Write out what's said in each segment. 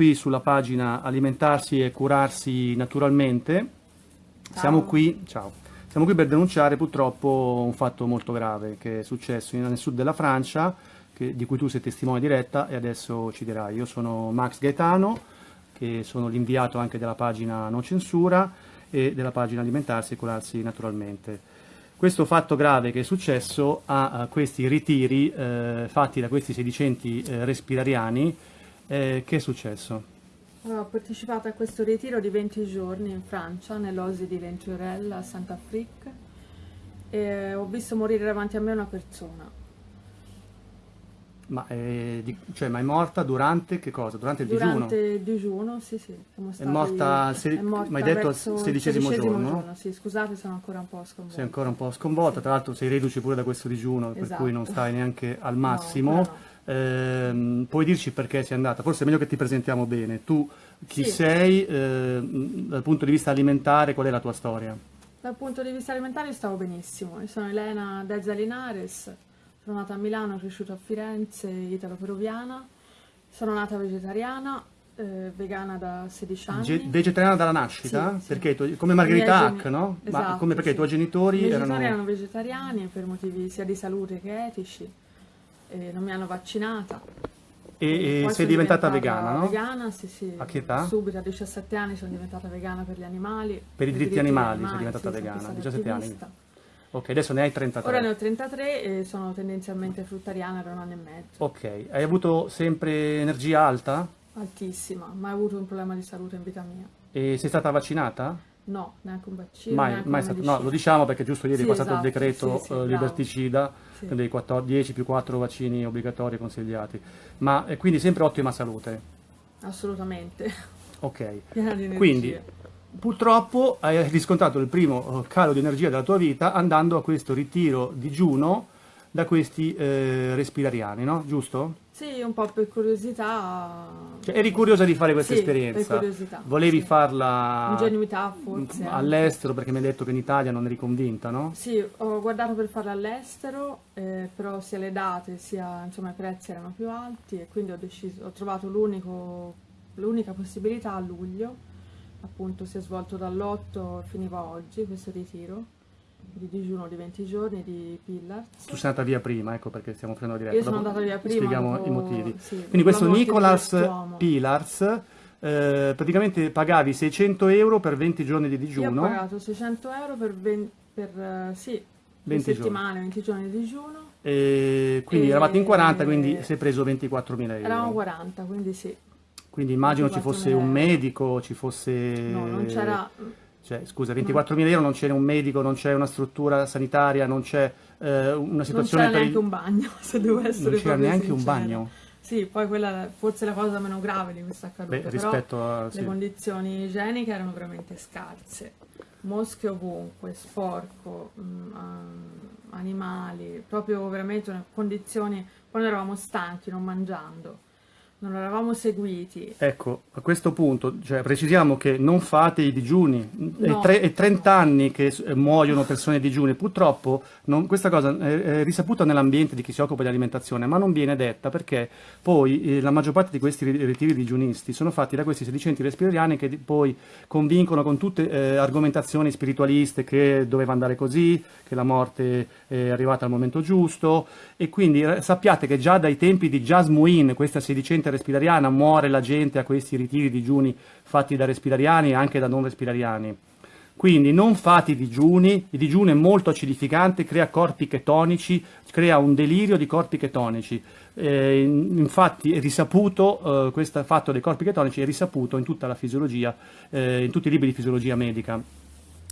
qui sulla pagina alimentarsi e curarsi naturalmente. Siamo qui, ciao. Siamo qui per denunciare purtroppo un fatto molto grave che è successo nel sud della Francia, che, di cui tu sei testimone diretta e adesso ci dirai. Io sono Max Gaetano, che sono l'inviato anche della pagina No Censura e della pagina Alimentarsi e Curarsi Naturalmente. Questo fatto grave che è successo a, a questi ritiri eh, fatti da questi sedicenti eh, respirariani eh, che è successo? Ho partecipato a questo ritiro di 20 giorni in Francia, nell'Osi di Venturella, a Sant'Afrique, e ho visto morire davanti a me una persona. Ma, eh, di, cioè, ma è morta durante che cosa? Durante il durante digiuno? Durante il digiuno, sì, sì. È morta, se, è morta ma hai detto al sedicesimo giorno? giorno? Sì, scusate, sono ancora un po' sconvolta. Sei ancora un po' sconvolta, sì. tra l'altro sei reduce pure da questo digiuno, esatto. per cui non stai neanche al massimo. No. Eh, puoi dirci perché sei andata? Forse è meglio che ti presentiamo bene. Tu chi sì. sei eh, dal punto di vista alimentare, qual è la tua storia? Dal punto di vista alimentare stavo benissimo. Io sono Elena Dezza Linares, sono nata a Milano, cresciuta a Firenze, italo-peruviana. Sono nata vegetariana, eh, vegana da 16 anni. Ge vegetariana dalla nascita? Sì, perché tu, come Margherita Hack, no? Esatto, Ma come perché sì. i tuoi genitori I erano... erano vegetariani per motivi sia di salute che etici eh, non mi hanno vaccinata. E, e sei diventata, diventata, vegana, no? Vegana, sì, sì. A che età? Subito, a 17 anni sono diventata vegana per gli animali. Per i diritti, animali, animali sei diventata sì, vegana, 17 attivista. anni. Ok, adesso ne hai 33. Ora ne ho 33 e sono tendenzialmente fruttariana da un anno e mezzo. Ok, hai avuto sempre energia alta? Altissima, mai avuto un problema di salute in vita mia. E sei stata vaccinata? No, neanche un vaccino. Mai, mai stato, no, lo diciamo perché giusto ieri sì, è passato esatto, il decreto sì, sì, uh, liberticida dei 14, 10 più 4 vaccini obbligatori consigliati. Ma eh, quindi sempre ottima salute? Assolutamente. Ok. Quindi purtroppo hai riscontrato il primo eh, calo di energia della tua vita andando a questo ritiro digiuno da questi eh, respirariani, no? Giusto? Sì, un po' per curiosità. Cioè, eri curiosa di fare questa sì, esperienza? per curiosità. Volevi sì. farla Ingenuità forse. All'estero, perché mi hai detto che in Italia non eri convinta, no? Sì, ho guardato per farla all'estero, eh, però sia le date sia insomma, i prezzi erano più alti e quindi ho, deciso, ho trovato l'unica possibilità a luglio, appunto si è svolto dall'8 finiva oggi questo ritiro di digiuno di 20 giorni di Pillars. Tu sei andata via prima, ecco perché stiamo facendo la diretta. Io sono andata via prima. Spieghiamo dopo, i motivi. Sì, Quindi questo Nicolas Pillars, eh, praticamente pagavi 600 euro per 20 giorni di digiuno. Io ho pagato 600 euro per, 20, per uh, sì, 20 settimane, 20 giorni di digiuno. E quindi e... eravate in 40, quindi si è preso 24.000 euro. Eravamo 40, quindi sì. Quindi immagino ci fosse un medico, ci fosse... No, non c'era cioè, scusa, 24.000 euro non c'è un medico, non c'è una struttura sanitaria, non c'è eh, una situazione... Non c'era neanche il... un bagno, se devo essere Non c'era neanche sincera. un bagno? Sì, poi quella forse la cosa meno grave di questa accaduto, Beh, rispetto a, sì. le condizioni igieniche erano veramente scarse. Mosche ovunque, sporco, mh, mm, animali, proprio veramente condizioni, quando eravamo stanchi, non mangiando non eravamo seguiti. Ecco, a questo punto cioè, precisiamo che non fate i digiuni, no. è, è 30 anni che muoiono persone di digiuni, purtroppo non, questa cosa è, risaputa nell'ambiente di chi si occupa di alimentazione, ma non viene detta perché poi eh, la maggior parte di questi ritiri digiunisti sono fatti da questi sedicenti respirariani che poi convincono con tutte eh, argomentazioni spiritualiste che doveva andare così, che la morte è arrivata al momento giusto e quindi eh, sappiate che già dai tempi di Jasmuin, questa sedicente respirariana, muore la gente a questi ritiri digiuni fatti da respirariani e anche da non respirariani. Quindi non fate i digiuni, il digiuno è molto acidificante, crea corpi chetonici, crea un delirio di corpi chetonici. Eh, infatti è risaputo, eh, questo fatto dei corpi chetonici è risaputo in tutta la fisiologia, eh, in tutti i libri di fisiologia medica.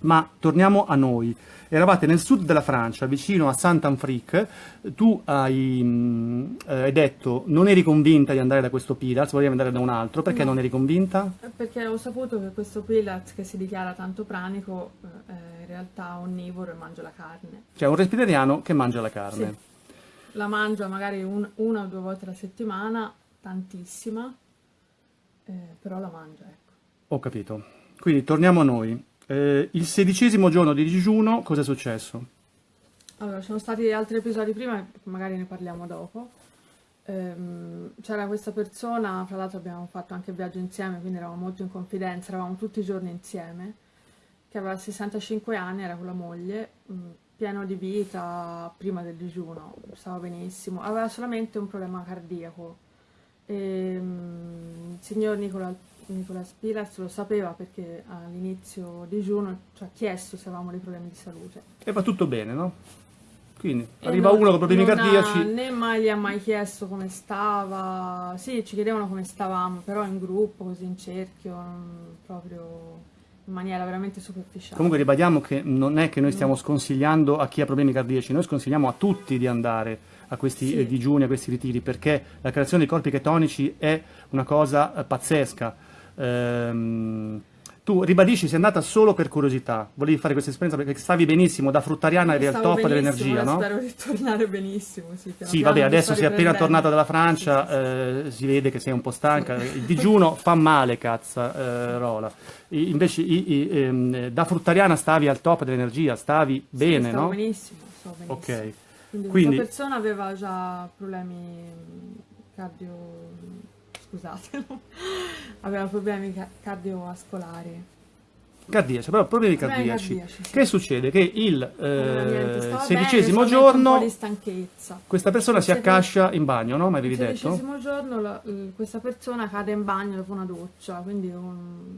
Ma torniamo a noi. Eravate nel sud della Francia, vicino a Saint-Anfrique, tu hai, mh, eh, hai, detto non eri convinta di andare da questo Pilatz, volevi andare da un altro, perché no. non eri convinta? Perché ho saputo che questo Pilatz che si dichiara tanto pranico è eh, in realtà onnivoro e mangia la carne. Cioè un respirariano che mangia la carne. Sì. La mangia magari un, una o due volte alla settimana, tantissima, eh, però la mangia, ecco. Ho capito. Quindi torniamo a noi. Eh, il sedicesimo giorno di digiuno, cosa è successo? Allora, ci sono stati altri episodi prima, magari ne parliamo dopo. ehm, c'era questa persona, fra l'altro abbiamo fatto anche viaggio insieme, quindi eravamo molto in confidenza, eravamo tutti i giorni insieme, che aveva 65 anni, era con la moglie, mh, mm, pieno di vita prima del digiuno, stava benissimo, aveva solamente un problema cardiaco. E, mh, mm, il signor Nicola, Nicola Spilas lo sapeva perché all'inizio digiuno ci ha chiesto se avevamo dei problemi di salute. E va tutto bene, no? Quindi e arriva uno con problemi cardiaci. Ha, né mai gli ha mai chiesto come stava. Sì, ci chiedevano come stavamo, però in gruppo, così in cerchio, proprio in maniera veramente superficiale. Comunque ribadiamo che non è che noi stiamo sconsigliando a chi ha problemi cardiaci, noi sconsigliamo a tutti di andare a questi sì. eh, digiuni, a questi ritiri, perché la creazione dei corpi chetonici è una cosa eh, pazzesca. Ehm, tu ribadisci sei andata solo per curiosità, volevi fare questa esperienza perché stavi benissimo, da fruttariana eri al top dell'energia, no? spero di tornare benissimo, sì. Sì, vabbè, adesso sei appena tornata dalla Francia, sì, sì, eh, si vede che sei un po' stanca, il digiuno fa male, cazzo, eh, Rola. I, invece i, i, ehm, da fruttariana stavi al top dell'energia, stavi bene, stavo no? benissimo, stavo benissimo. Ok. Quindi, Quindi persona aveva già problemi cardio scusate, aveva problemi cardiovascolari. Cardiaci, però problemi cardiaci. cardiaci sì. Che succede? Che il eh, sedicesimo bene, giorno questa persona si accascia in bagno, no? Ma avevi detto? Il sedicesimo giorno la, questa persona cade in bagno dopo una doccia, quindi un,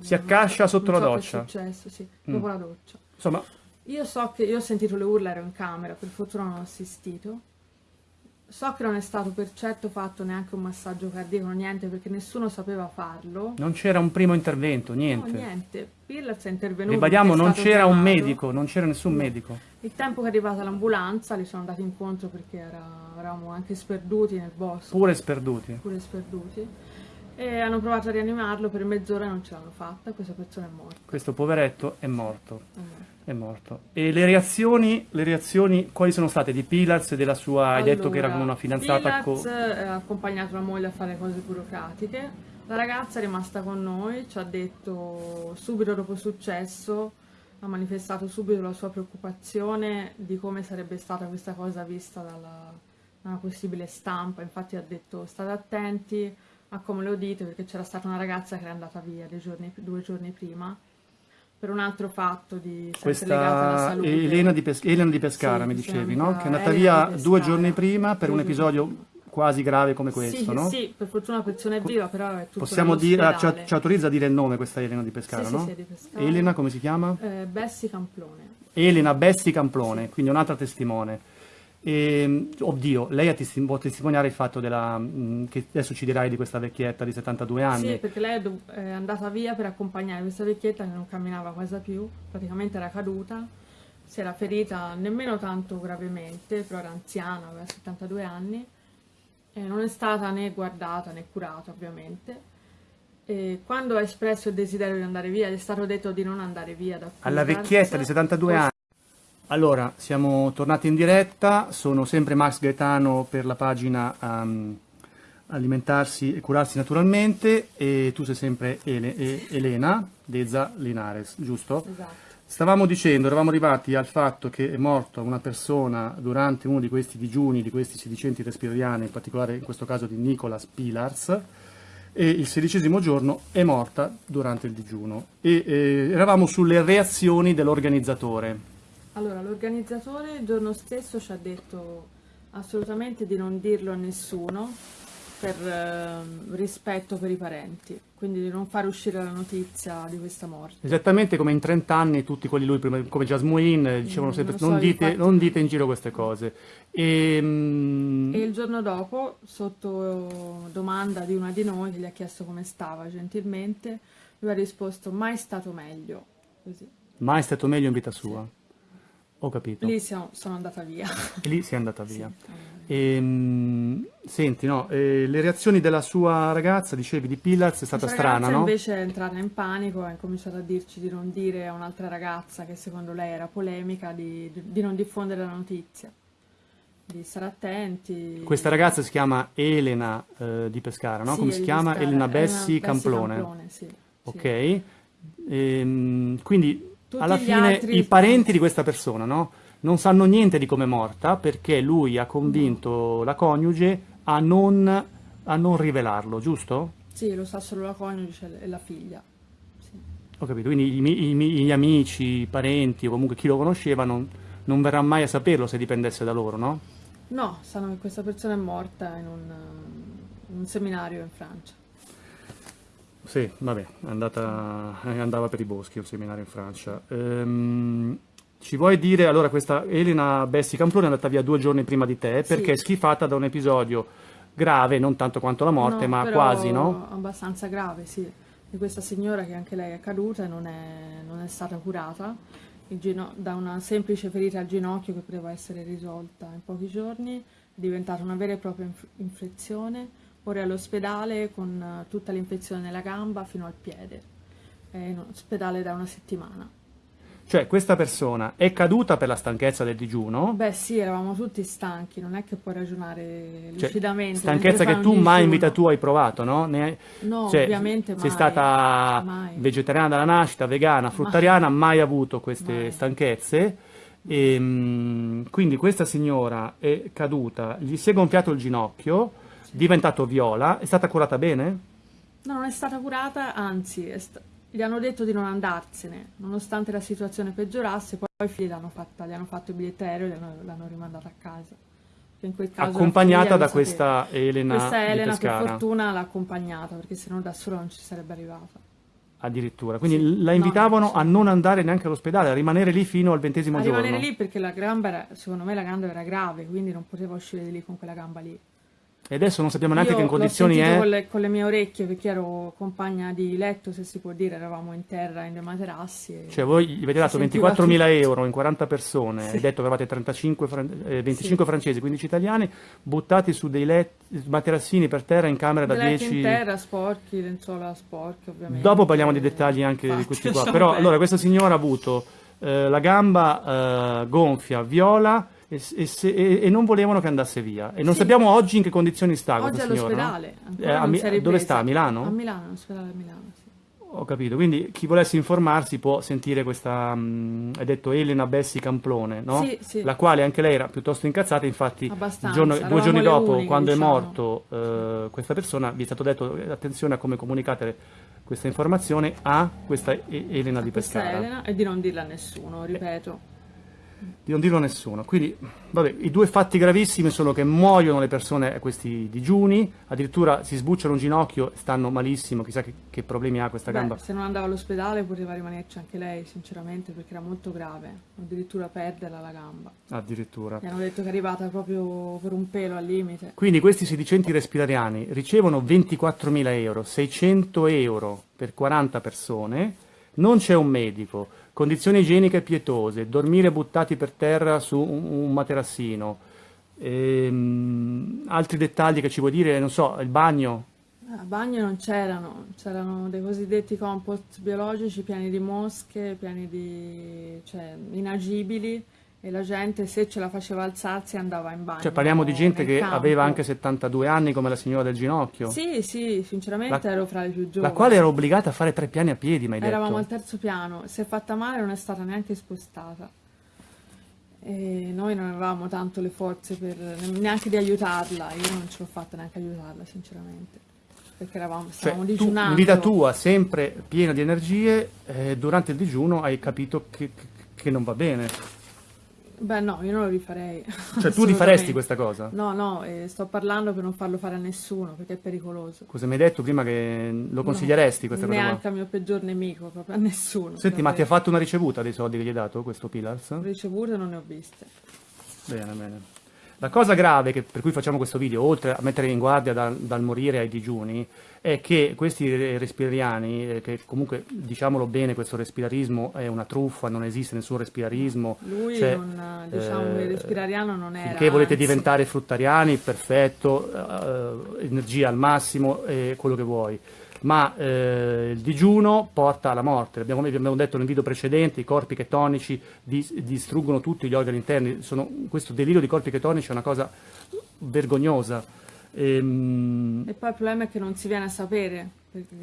si accascia sotto la so doccia. È successo, sì, mm. dopo la doccia. Insomma, io so che io ho sentito le urla, ero in camera, per fortuna non ho assistito. So che non è stato per certo fatto neanche un massaggio cardiaco, niente, perché nessuno sapeva farlo. Non c'era un primo intervento, niente. No, niente. Pillars è intervenuto. Ribadiamo, non c'era un medico, non c'era nessun medico. Il tempo che è arrivata l'ambulanza, li sono andati incontro perché era, eravamo anche sperduti nel bosco. Pure sperduti. Pure sperduti. E hanno provato a rianimarlo per mezz'ora e non ce l'hanno fatta, questa persona è morta. Questo poveretto è morto. È morto è morto. E le reazioni, le reazioni quali sono state di Pilaz e della sua... Allora, hai detto che era come una fidanzata... Pilaz ha accompagnato la moglie a fare cose burocratiche. La ragazza è rimasta con noi, ci ha detto subito dopo il successo, ha manifestato subito la sua preoccupazione di come sarebbe stata questa cosa vista dalla, dalla possibile stampa. Infatti ha detto state attenti a come lo dite perché c'era stata una ragazza che era andata via giorni, due giorni prima per un altro fatto di questa Elena di, Pes Elena di Pescara sì, mi dicevi no? che è andata Elena via due giorni prima per un episodio quasi grave come questo sì, no? sì per fortuna la persona è viva però è tutto possiamo dire ci, ci, autorizza a dire il nome questa Elena di Pescara sì, no? Sì, di Pescara. Elena come si chiama? Eh, Bessi Camplone Elena Bessi Camplone quindi un'altra testimone e, oddio, lei può testimoniare il fatto della, mh, che adesso ci dirai di questa vecchietta di 72 anni. Sì, perché lei è andata via per accompagnare questa vecchietta che non camminava quasi più, praticamente era caduta, si era ferita nemmeno tanto gravemente, però era anziana, aveva 72 anni, e non è stata né guardata né curata ovviamente. E quando ha espresso il desiderio di andare via, gli è stato detto di non andare via da qui. Alla vecchietta di 72 anni? Allora, siamo tornati in diretta, sono sempre Max Gaetano per la pagina um, Alimentarsi e Curarsi Naturalmente e tu sei sempre Ele e Elena Deza Linares, giusto? Esatto. Stavamo dicendo, eravamo arrivati al fatto che è morta una persona durante uno di questi digiuni, di questi sedicenti respirariani, in particolare in questo caso di Nicolas Pilars, e il sedicesimo giorno è morta durante il digiuno. E eh, eravamo sulle reazioni dell'organizzatore. Allora, l'organizzatore il giorno stesso ci ha detto assolutamente di non dirlo a nessuno per eh, rispetto per i parenti, quindi di non fare uscire la notizia di questa morte. Esattamente come in 30 anni tutti quelli lui, prima, come Jasmine, dicevano mm, sempre non, so, non, dite, infatti... non, dite, in giro queste cose. E, mm... e, il giorno dopo, sotto domanda di una di noi che gli ha chiesto come stava gentilmente, lui ha risposto mai stato meglio. Così. Mai stato meglio in vita sua? Sì. Ho capito. Lì siamo, sono andata via. E lì sei andata via. Sì. E, ehm, senti, no, eh, le reazioni della sua ragazza, dicevi, di Pillars è stata strana, no? invece è entrata in panico, ha cominciato a dirci di non dire a un'altra ragazza che secondo lei era polemica, di, di non diffondere la notizia, di stare attenti. Questa ragazza si chiama Elena eh, di Pescara, no? Sì, Come si chiama? Pescara. Elena Bessi, Bessi Camplone. Camplone sì, ok, e, ehm, quindi tutti alla fine i parenti di questa persona no? non sanno niente di come è morta perché lui ha convinto la coniuge a non, a non rivelarlo, giusto? Sì, lo sa solo la coniuge e la figlia. Sì. Ho capito, quindi i, i, gli amici, i parenti o comunque chi lo conosceva non, non verrà mai a saperlo se dipendesse da loro, no? No, sanno che questa persona è morta in un, in un seminario in Francia. Sì, vabbè, andata, andava per i boschi, un seminario in Francia. Ehm, ci vuoi dire, allora questa Elena Bessi Camplone è andata via due giorni prima di te perché sì. è schifata da un episodio grave, non tanto quanto la morte, no, ma quasi, no? abbastanza grave, sì. Di questa signora che anche lei è caduta e non è, non è stata curata da una semplice ferita al ginocchio che poteva essere risolta in pochi giorni, è diventata una vera e propria inf infezione, ora è all'ospedale con eh, tutta l'infezione nella gamba fino al piede, è in ospedale da una settimana. Cioè questa persona è caduta per la stanchezza del digiuno? Beh sì, eravamo tutti stanchi, non è che puoi ragionare cioè, lucidamente. Stanchezza che tu mai in vita tua hai provato, no? Hai... No, cioè, ovviamente mai. Sei stata mai. vegetariana dalla nascita, vegana, fruttariana, mai, mai avuto queste mai. stanchezze. E, ehm, quindi questa signora è caduta, gli si è gonfiato il ginocchio. Diventato viola, è stata curata bene? No, non è stata curata, anzi, gli hanno detto di non andarsene, nonostante la situazione peggiorasse, poi i figli l'hanno fatta, gli hanno fatto il biglietto aereo e l'hanno rimandata a casa. accompagnata da questa Elena Questa Elena per fortuna l'ha accompagnata, perché se no da sola non ci sarebbe arrivata. Addirittura, quindi sì. la invitavano no, a non andare neanche all'ospedale, a rimanere lì fino al ventesimo a giorno. A rimanere lì perché la gamba era, secondo me la gamba era grave, quindi non poteva uscire di lì con quella gamba lì. E adesso non sappiamo neanche Io che in condizioni è. Con le, con le mie orecchie perché ero compagna di letto, se si può dire, eravamo in terra in dei materassi. Cioè voi gli avete dato 24.000 euro in 40 persone, sì. hai detto che avevate 35, eh, 25 sì. francesi, 15 italiani, buttati su dei letti, materassini per terra in camera da 10... in terra, sporchi, lenzuola sporche ovviamente. Dopo parliamo di dettagli anche Infatti, di questi qua. Però allora questa signora ha avuto eh, la gamba eh, gonfia, viola e, e, se, e, non volevano che andasse via. E non sì. sappiamo oggi in che condizioni sta oggi questa signora. All'ospedale. Eh, dove sta? A Milano? A Milano, all'ospedale a Milano, sì. Ho capito, quindi chi volesse informarsi può sentire questa, mm, hai detto Elena Bessi Camplone, no? Sì, sì. La quale anche lei era piuttosto incazzata, infatti giorno, due giorni dopo, uniche, quando diciamo. è morto eh, questa persona, vi è stato detto attenzione a come comunicate questa informazione a questa Elena a di Pescara. Elena e di non dirla a nessuno, ripeto. Eh di non dirlo a nessuno. Quindi, vabbè, i due fatti gravissimi sono che muoiono le persone a questi digiuni, addirittura si sbucciano un ginocchio, stanno malissimo, chissà che, che problemi ha questa Beh, gamba. Se non andava all'ospedale poteva rimanerci anche lei, sinceramente, perché era molto grave, addirittura perderla la gamba. Addirittura. Mi hanno detto che è arrivata proprio per un pelo al limite. Quindi questi sedicenti respirariani ricevono 24.000 euro, 600 euro per 40 persone, non c'è un medico, condizioni igieniche pietose, dormire buttati per terra su un, materassino, ehm, altri dettagli che ci vuoi dire, non so, il bagno? A bagno non c'erano, c'erano dei cosiddetti compost biologici pieni di mosche, pieni di, cioè, inagibili, e la gente se ce la faceva alzarsi andava in bagno. Cioè parliamo di gente che campo. aveva anche 72 anni come la signora del ginocchio? Sì, sì, sinceramente la, ero fra le più giovani. La quale era obbligata a fare tre piani a piedi, detto? Eravamo al terzo piano, si è fatta male non è stata neanche spostata. E noi non avevamo tanto le forze per neanche di aiutarla, io non ce l'ho fatta neanche aiutarla sinceramente. Perché eravamo, cioè, stavamo cioè, digiunando. in vita tua, sempre piena di energie, eh, durante il digiuno hai capito che, che non va bene. Beh no, io non lo rifarei. Cioè tu rifaresti questa cosa? No, no, eh, sto parlando per non farlo fare a nessuno, perché è pericoloso. Cosa mi hai detto prima che lo consiglieresti no, questa cosa? Neanche al mio peggior nemico, proprio a nessuno. Senti, ma ti ha fatto una ricevuta dei soldi che gli hai dato questo Pillars? Ricevute non ne ho viste. Bene, bene. La cosa grave che, per cui facciamo questo video, oltre a mettere in guardia dal, dal morire ai digiuni, è che questi respirariani, eh, che comunque diciamolo bene, questo respirarismo è una truffa, non esiste nessun respirarismo. Lui cioè, non, diciamo, eh, il respirariano non era. Che volete anzi. diventare fruttariani, perfetto, eh, energia al massimo, eh, quello che vuoi. Ma eh, il digiuno porta alla morte, abbiamo, abbiamo, detto nel video precedente, i corpi chetonici dis, distruggono tutti gli organi interni, Sono, questo delirio di corpi chetonici è una cosa vergognosa Ehm... E poi il problema è che non si viene a sapere,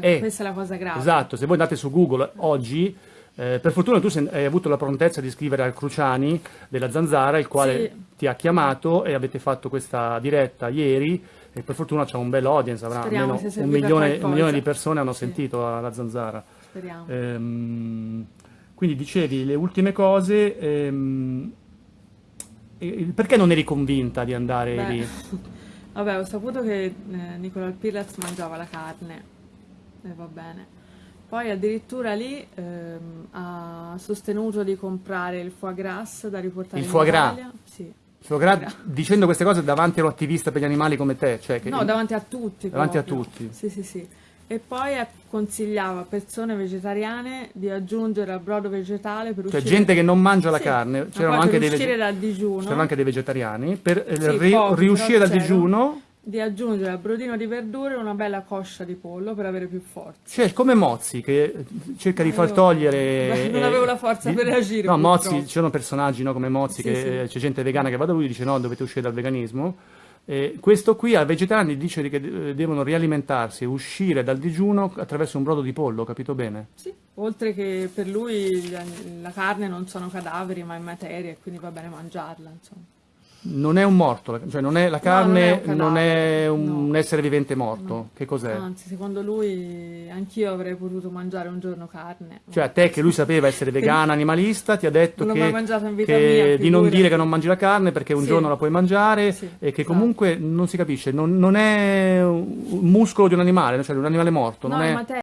eh, questa è la cosa grave. Esatto, se voi andate su Google oggi, eh, per fortuna tu hai avuto la prontezza di scrivere al Cruciani della Zanzara, il quale sì. ti ha chiamato e avete fatto questa diretta ieri, e per fortuna c'è un bel audience, avrà Speriamo almeno un milione, un milione, di persone hanno sì. sentito la zanzara. Speriamo. Ehm, quindi dicevi le ultime cose, ehm, perché non eri convinta di andare Beh, lì? Vabbè, ho saputo che eh, Nicola Pirez mangiava la carne, e va bene. Poi addirittura lì ehm, ha sostenuto di comprare il foie gras da riportare il in foie Italia. Gras. Sì. Gras, dicendo queste cose davanti all'attivista per gli animali come te? Cioè no, davanti a tutti. Davanti proprio. a tutti. Sì, sì, sì. E poi consigliava a persone vegetariane di aggiungere al brodo vegetale per cioè uscire... gente che non mangia la carne, c'erano anche, c'erano anche dei vegetariani, per sì, ri pochi, riuscire dal digiuno di aggiungere al brodino di verdure una bella coscia di pollo per avere più forza. Cioè, come Mozzi che cerca di far togliere... Beh, non avevo la forza di, per reagire. No, Mozzi, ci sono personaggi no, come Mozzi, sì, che sì. c'è gente vegana che va da lui e dice no, dovete uscire dal veganismo. Eh, questo qui ai vegetariani dice che eh, devono rialimentarsi uscire dal digiuno attraverso un brodo di pollo, capito bene? Sì, oltre che per lui la, la carne non sono cadaveri ma è materia e quindi va bene mangiarla, insomma non è un morto, cioè non è, la carne no, non, è un, non è un no. essere vivente morto. No. Che cos'è? Anzi, secondo lui anch'io avrei potuto mangiare un giorno carne. Cioè a te che lui sapeva essere vegana, animalista, ti ha detto che, che mia, di non dire che non mangi la carne perché un sì. giorno la puoi mangiare sì, e che esatto. comunque non si capisce, non, non, è un muscolo di un animale, cioè di un animale morto. No, non è